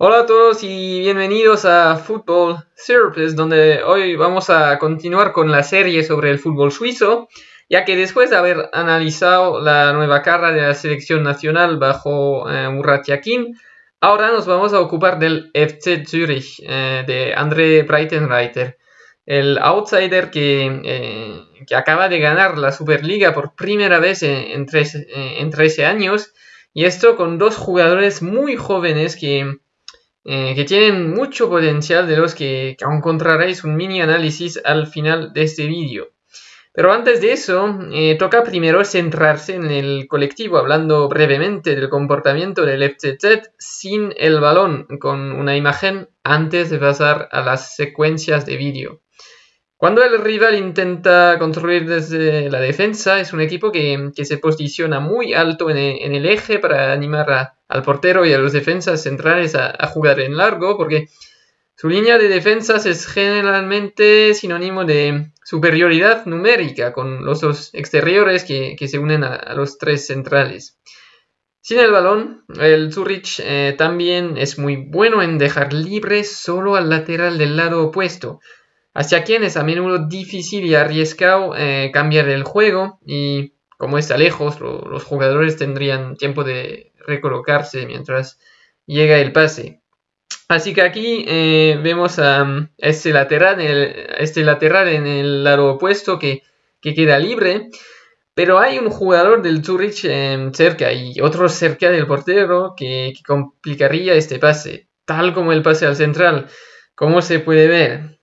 Hola a todos y bienvenidos a Football Surplus, donde hoy vamos a continuar con la serie sobre el fútbol suizo, ya que después de haber analizado la nueva cara de la selección nacional bajo eh, Murat Yakin, ahora nos vamos a ocupar del FC Zürich eh, de André Breitenreiter, el outsider que, eh, que, acaba de ganar la Superliga por primera vez en, en 13 años, y esto con dos jugadores muy jóvenes que eh, que tienen mucho potencial de los que, encontraréis un mini análisis al final de este vídeo. Pero antes de eso, eh, toca primero centrarse en el colectivo, hablando brevemente del comportamiento del FCZ sin el balón, con una imagen antes de pasar a las secuencias de vídeo. Cuando el rival intenta construir desde la defensa, es un equipo que, se posiciona muy alto en el, eje para animar al portero y a los defensas centrales a, jugar en largo, porque su línea de defensas es generalmente sinónimo de superioridad numérica con los exteriores que, se unen a, los tres centrales. Sin el balón, el Zurich eh, también es muy bueno en dejar libre solo al lateral del lado opuesto hacia quien es a menudo difícil y arriesgado eh, cambiar el juego y como está lejos, los jugadores tendrían tiempo de recolocarse mientras llega el pase. Así que aquí eh, vemos a este, lateral, este lateral en el lado opuesto que, queda libre. Pero hay un jugador del Zurich eh, cerca y otro cerca del portero que, que, complicaría este pase, tal como el pase al central. Como se puede ver,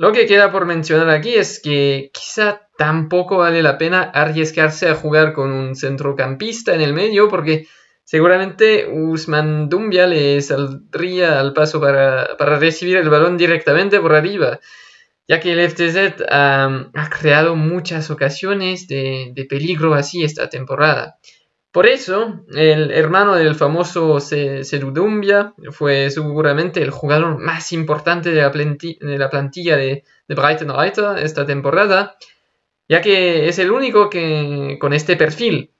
lo que queda por mencionar aquí es que quizá tampoco vale la pena arriesgarse a jugar con un centrocampista en el medio porque seguramente Usman Dumbia le saldría al paso para, recibir el balón directamente por arriba, ya que el FTZ ha creado muchas ocasiones de, de peligro así esta temporada. Por eso, el hermano del famoso Sedudumbia fue seguramente el jugador más importante de la, plantilla de, de Brighton esta temporada, ya que es el único que con este perfil.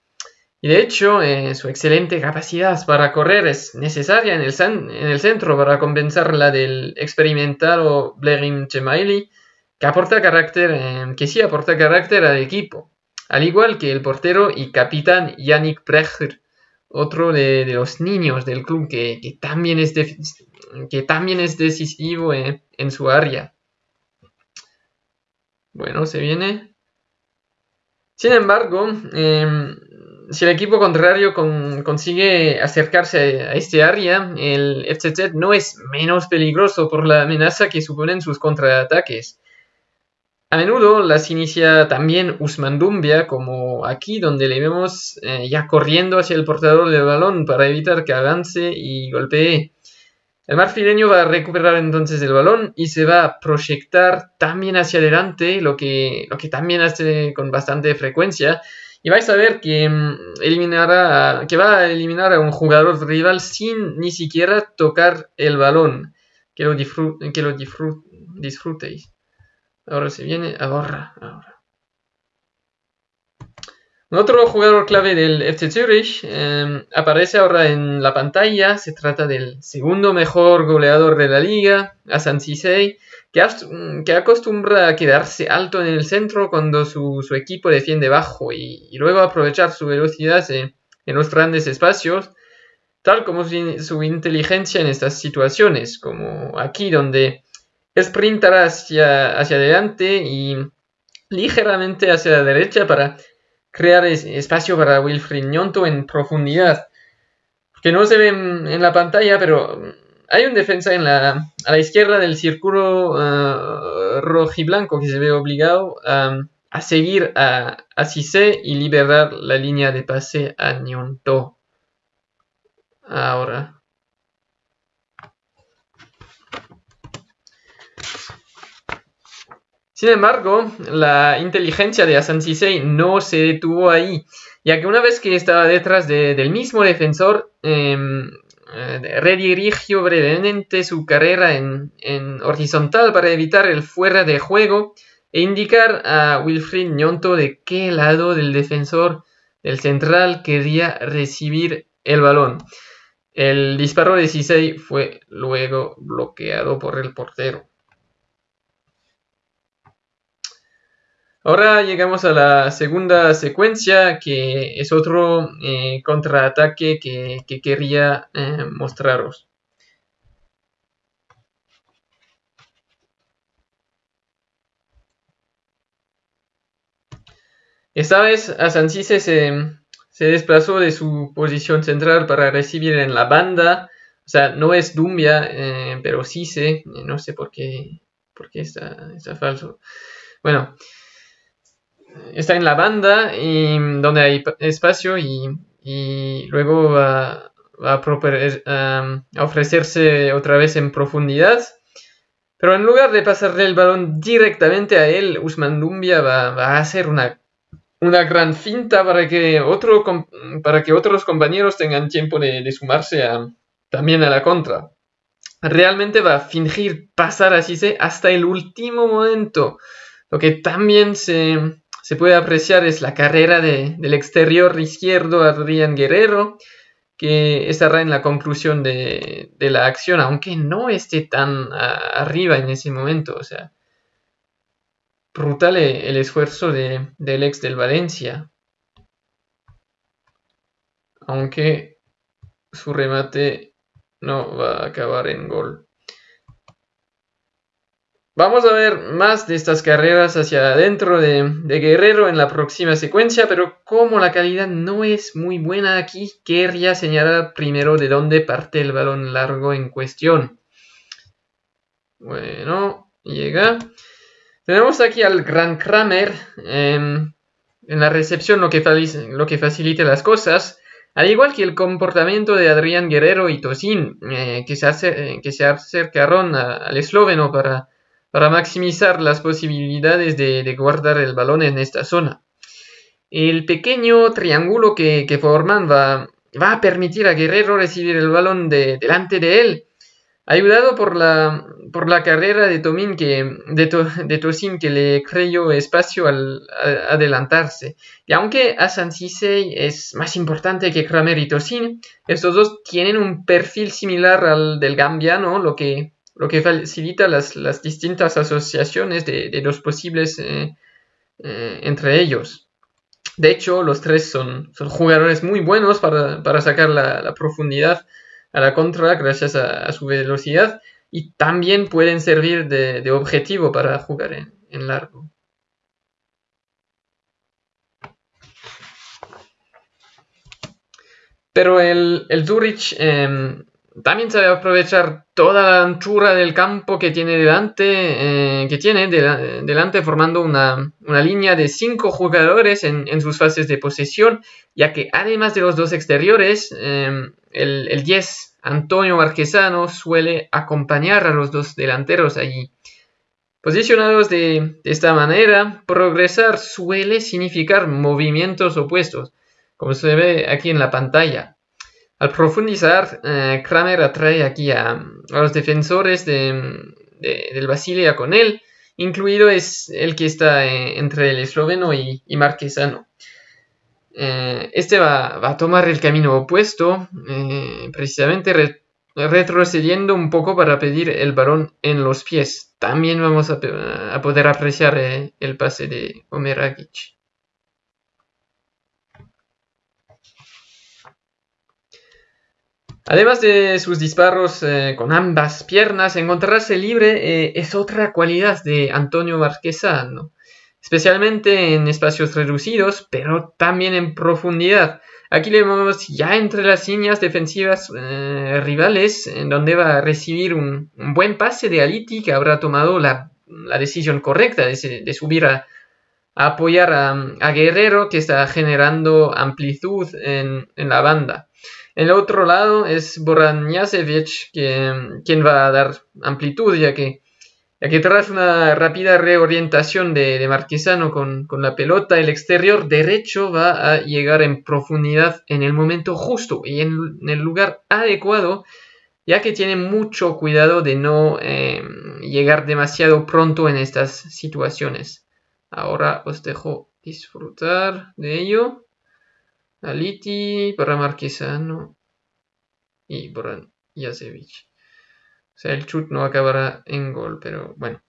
Y de hecho, eh, su excelente capacidad para correr es necesaria en el, en el centro para compensar la del experimentado Blerim Chemaili, que aporta carácter, eh, que sí aporta carácter al equipo al igual que el portero y capitán Yannick Brecher, otro de, los niños del club que, también, es que también es decisivo en, su área. Bueno, se viene. Sin embargo, em, si el equipo contrario consigue acercarse a este área, el FCZ no es menos peligroso por la amenaza que suponen sus contraataques. A menudo las inicia también Usman Dumbia, como aquí, donde le vemos eh, ya corriendo hacia el portador del balón para evitar que avance y golpee. El marfileño va a recuperar entonces el balón y se va a proyectar también hacia adelante, lo que, lo que también hace con bastante frecuencia. Y vais a ver que, mm, eliminará, que va a eliminar a un jugador rival sin ni siquiera tocar el balón. Que lo, que lo disfrutéis. Ahora se viene, ahora, ahora. Otro jugador clave del FC Zurich em, aparece ahora en la pantalla. Se trata del segundo mejor goleador de la liga, Asan Sisei, que, que, acostumbra a quedarse alto en el centro cuando su, equipo defiende bajo y, luego aprovechar su velocidad en, los grandes espacios, tal como su inteligencia en estas situaciones, como aquí donde sprintar hacia, hacia adelante y ligeramente hacia la derecha para crear espacio para Wilfried Nyonto en profundidad. Que no se ve en, la pantalla, pero hay un defensa en la, a la izquierda del círculo uh, rojiblanco que se ve obligado a seguir a, a Cissé y liberar la línea de pase a Nyonto. Ahora. Sin embargo, la inteligencia de Asan no se detuvo ahí, ya que una vez que estaba detrás del mismo defensor, em, eh, redirigió brevemente su carrera en, horizontal para evitar el fuera de juego e indicar a Wilfried Nyonto de qué lado del defensor del central quería recibir el balón. El disparo de Cisei fue luego bloqueado por el portero. Ahora llegamos a la segunda secuencia, que es otro eh, contraataque que, quería eh, mostraros. Esta vez Asancise se, se desplazó de su posición central para recibir en la banda. O sea, no es Dumbia, eh, pero sí sé, no sé por qué, por está falso. Bueno, está en la banda y donde hay espacio y, luego va, a, ofrecerse otra vez en profundidad. Pero en lugar de pasarle el balón directamente a él, Usman Dumbia va, a hacer una, una, gran finta para que, otro, para que otros compañeros tengan tiempo de, sumarse también a la contra. Realmente va a fingir pasar así hasta el último momento, lo que también se, se puede apreciar es la carrera del exterior izquierdo Adrián Guerrero, que estará en la conclusión de, la acción, aunque no esté tan arriba en ese momento. O sea, brutal el esfuerzo del ex del Valencia. Aunque su remate no va a acabar en gol. Vamos a ver más de estas carreras hacia adentro de, Guerrero en la próxima secuencia, pero como la calidad no es muy buena aquí, querría señalar primero de dónde parte el balón largo en cuestión. Bueno, llega. Tenemos aquí al Gran Kramer em, en la recepción, lo que, facilita las cosas. Al igual que el comportamiento de Adrián Guerrero y Tosin, eh, se que se acercaron al esloveno para para maximizar las posibilidades de, guardar el balón en esta zona. El pequeño triángulo que, forman va, va, a permitir a Guerrero recibir el balón de, delante de él, ayudado por la, por la carrera de, Tomin que, de, Tosin que le creyó espacio al, adelantarse. Y aunque Asan Sisei es más importante que Kramer y Tosin, estos dos tienen un perfil similar al del gambiano, lo que lo que facilita las, distintas asociaciones de, los posibles eh, eh, entre ellos. De hecho, los tres son, son jugadores muy buenos para, sacar la, profundidad a la contra gracias a, su velocidad y también pueden servir de, objetivo para jugar en, largo. Pero el, el Zurich em, también sabe aprovechar toda la anchura del campo que tiene delante, eh, que tiene delante formando una, línea de cinco jugadores en, sus fases de posesión, ya que además de los dos exteriores, em, el, 10 Antonio Marquesano suele acompañar a los dos delanteros allí. Posicionados de, de esta manera, progresar suele significar movimientos opuestos, como se ve aquí en la pantalla. Al profundizar, eh, Kramer atrae aquí a, los defensores del Basilia con él, incluido es el que está eh, entre el esloveno y, marquesano. Eh, este va, a tomar el camino opuesto, precisamente retrocediendo un poco para pedir el balón en los pies. También vamos a, poder apreciar el pase de Omeragic. Además de sus disparos eh, con ambas piernas, encontrarse libre eh, es otra cualidad de Antonio Marquesano, especialmente en espacios reducidos, pero también en profundidad. Aquí le vemos ya entre las líneas defensivas eh, rivales, en donde va a recibir un, buen pase de Aliti, que habrá tomado la, decisión correcta de, subir a, apoyar a, Guerrero, que está generando amplitud en la banda. El otro lado es Boran quien va a dar amplitud, ya que, tras una rápida reorientación de, Marquesano con, la pelota, el exterior derecho va a llegar en profundidad en el momento justo y en, el lugar adecuado, ya que tiene mucho cuidado de no em, llegar demasiado pronto en estas situaciones. Ahora os dejo disfrutar de ello. Aliti para Marquesano. y Boran Jasevic. O sea, el chut no acabará en gol, pero bueno.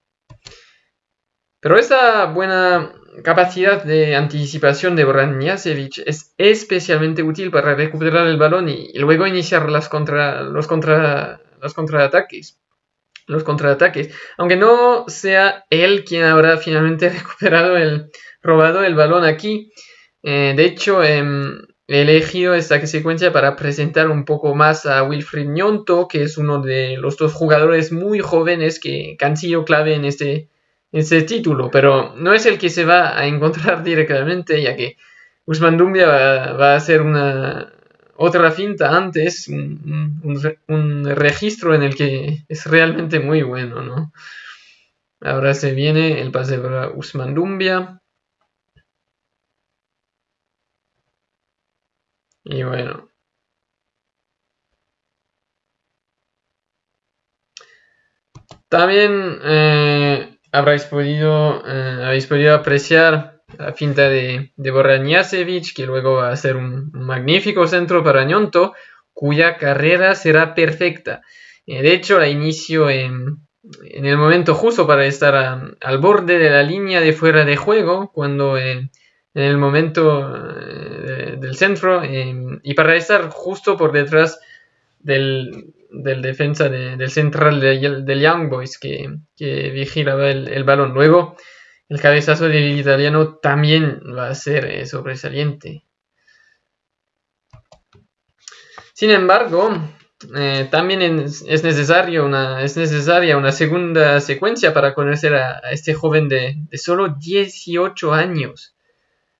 Pero esta buena capacidad de anticipación de Boran Jasevic es especialmente útil para recuperar el balón y, luego iniciar las contra, los, contra, los contraataques. Los contraataques. Aunque no sea él quien habrá finalmente recuperado el, robado el balón aquí. Eh, de hecho, em, he elegido esta secuencia para presentar un poco más a Wilfried Nyonto, que es uno de los dos jugadores muy jóvenes que, han sido clave en este, este título, pero no es el que se va a encontrar directamente, ya que Usman Dumbia va, a hacer una otra finta antes, un, registro en el que es realmente muy bueno, ¿no? Ahora se viene el pase para Usman Dumbia. Y bueno. También eh, habréis podido, eh, podido apreciar la finta de, de que luego va a ser un, magnífico centro para Ñonto, cuya carrera será perfecta. Eh, de hecho, la inicio en, el momento justo para estar al borde de la línea de fuera de juego, cuando en el momento eh, del centro em, y para estar justo por detrás del, defensa del central del Young Boys que, vigilaba el, balón. Luego, el cabezazo del italiano también va a ser eh, sobresaliente. Sin embargo, eh, también es, necesario una, es necesaria una segunda secuencia para conocer a, este joven de, de solo 18 años.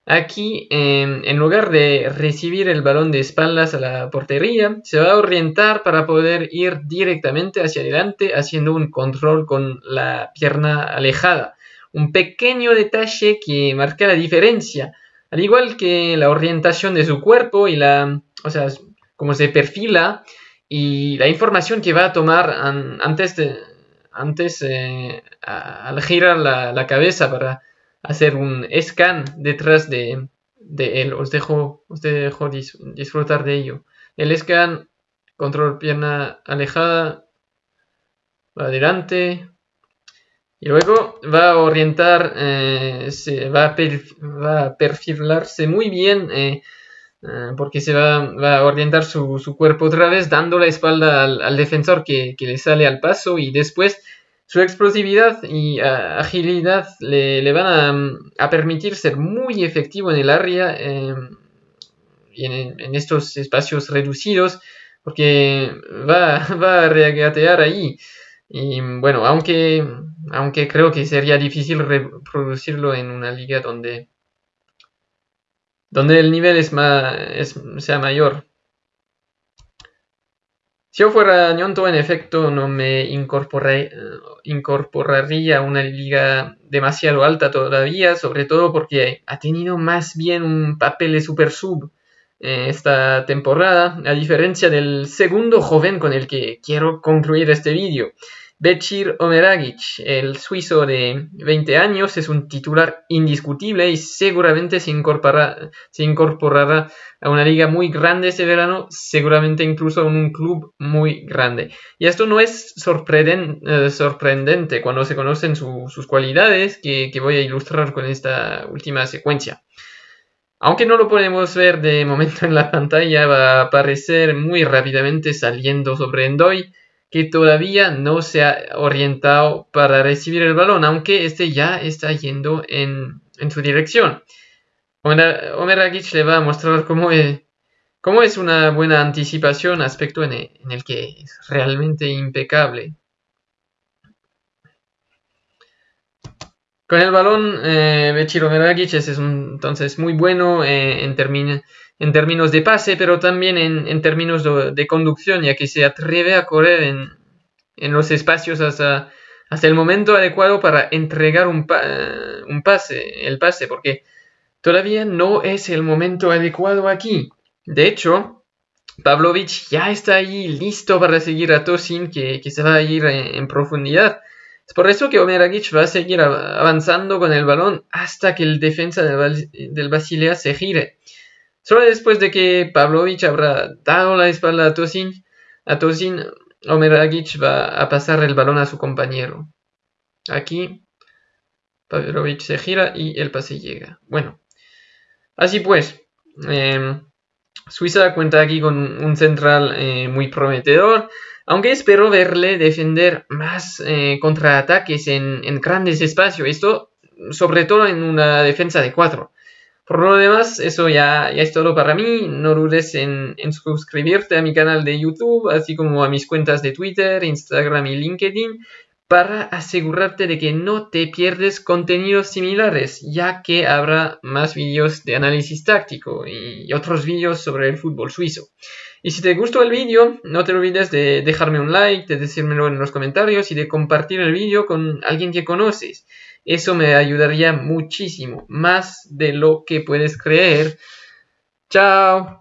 Aquí, en lugar de recibir el balón de espaldas a la portería, se va a orientar para poder ir directamente hacia adelante haciendo un control con la pierna alejada. Un pequeño detalle que marca la diferencia, al igual que la orientación de su cuerpo y la, o sea, cómo se perfila y la información que va a tomar antes de, antes eh, al girar la cabeza para hacer un scan detrás de, él. Os dejo, os dejo disfrutar de ello. El scan, control pierna alejada, va adelante. Y luego va a orientar, eh, se va, a va, perfilarse muy bien eh, eh, porque se va, a orientar su, cuerpo otra vez dando la espalda al, defensor que, que, le sale al paso y después su explosividad y ah, agilidad le, van a, permitir ser muy efectivo en el área em, y en, estos espacios reducidos, porque va, a regatear ahí. Y bueno, aunque, aunque creo que sería difícil reproducirlo en una liga donde, donde el nivel es más, sea mayor. Si yo fuera Ñonto, en efecto, no me incorporaría a una liga demasiado alta todavía, sobre todo porque ha tenido más bien un papel de super sub eh, esta temporada, a diferencia del segundo joven con el que quiero concluir este vídeo. Bechir Omeragic, el suizo de 20 años, es un titular indiscutible y seguramente se incorporará, a una liga muy grande este verano, seguramente incluso a un club muy grande. Y esto no es eh, sorprendente cuando se conocen sus cualidades que, que voy a ilustrar con esta última secuencia. Aunque no lo podemos ver de momento en la pantalla, va a aparecer muy rápidamente saliendo sobre Endoy que todavía no se ha orientado para recibir el balón, aunque este ya está yendo en, su dirección. Omer Agic le va a mostrar cómo es, cómo es una buena anticipación, aspecto en el, que es realmente impecable. Con el balón, eh, Bechir es entonces muy bueno eh, en términos en términos de pase, pero también en, términos de, conducción, ya que se atreve a correr en, los espacios hasta, hasta, el momento adecuado para entregar un, un, pase, el pase, porque todavía no es el momento adecuado aquí. De hecho, Pavlovich ya está ahí listo para seguir a Tosin, que, se va a ir en, profundidad. Es por eso que Omeragic va a seguir avanzando con el balón hasta que el defensa del, del Basilea se gire. Solo después de que Pavlovich habrá dado la espalda a Tosin, a Tozin, Omeragic va a pasar el balón a su compañero. Aquí, Pavlovich se gira y el pase llega. Bueno, así pues, em, Suiza cuenta aquí con un central eh, muy prometedor, aunque espero verle defender más eh, contraataques en, en, grandes espacios, esto sobre todo en una defensa de cuatro. Por lo demás, eso ya, es todo para mí. No dudes en, en, suscribirte a mi canal de YouTube, así como a mis cuentas de Twitter, Instagram y LinkedIn, para asegurarte de que no te pierdes contenidos similares, ya que habrá más vídeos de análisis táctico y otros vídeos sobre el fútbol suizo. Y si te gustó el vídeo, no te olvides de dejarme un like, de decírmelo en los comentarios y de compartir el vídeo con alguien que conoces. Eso me ayudaría muchísimo, más de lo que puedes creer. Chao.